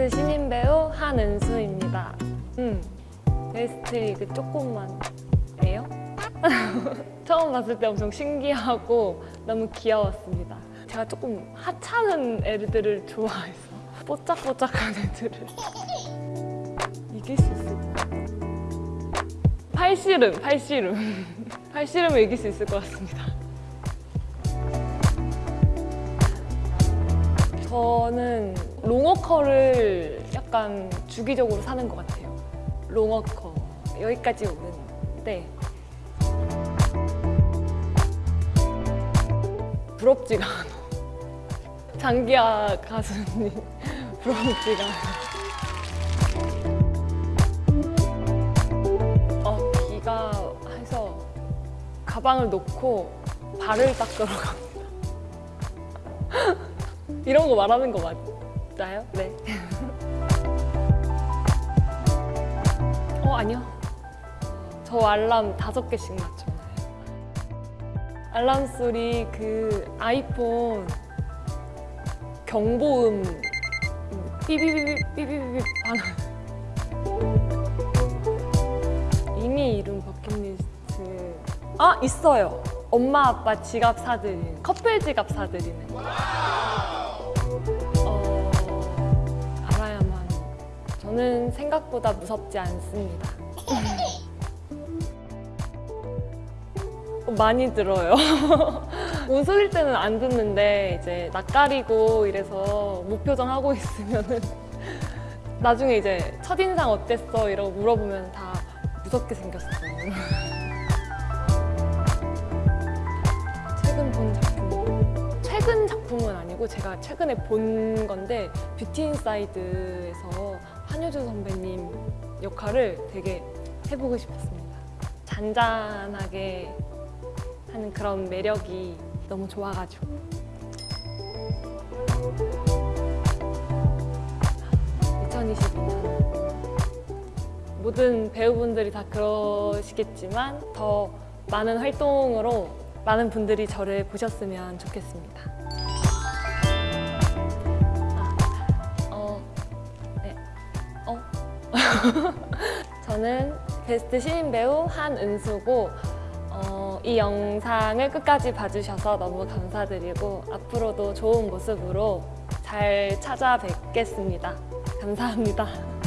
베스트 신인 배우 한은수입니다. 음, 베스트 리그 조금만 해요. 처음 봤을 때 엄청 신기하고 너무 귀여웠습니다. 제가 조금 하찮은 애들을 좋아해서 뽀짝뽀짝한 애들을 이길 수 있을까? 팔씨름, 팔씨름. 팔씨름을 이길 수 있을 것 같습니다. 저는 롱워커를 약간 주기적으로 사는 것 같아요. 롱워커 여기까지 오는 데 부럽지가 않아. 장기하 가수님 부럽지가 않아. 어, 비가 해서 가방을 놓고 발을 닦으러 갑니다. 이런 거 말하는 거 맞나요? 네. 어, 아니요. 저 알람 다섯 개씩 맞춰놔요. 알람 소리 그 아이폰 경보음 삐비비비 삐비비비 반응. 이미 이룬 버킷리스트 아 있어요. 엄마 아빠 지갑 사드리는 커플 지갑 사드리는 저는 생각보다 무섭지 않습니다. 많이 들어요. 웃을 때는 안 듣는데 이제 낯가리고 이래서 무표정 하고 있으면은 나중에 이제 첫인상 어땠어? 이러고 물어보면 다 무섭게 생겼어. 최 아니고 제가 최근에 본 건데 뷰티 인사이드에서 한효주 선배님 역할을 되게 해보고 싶었습니다. 잔잔하게 하는 그런 매력이 너무 좋아가지고 2022년 모든 배우분들이 다 그러시겠지만 더 많은 활동으로 많은 분들이 저를 보셨으면 좋겠습니다. 저는 베스트 신인 배우 한은수고 어, 이 영상을 끝까지 봐주셔서 너무 감사드리고 앞으로도 좋은 모습으로 잘 찾아뵙겠습니다. 감사합니다.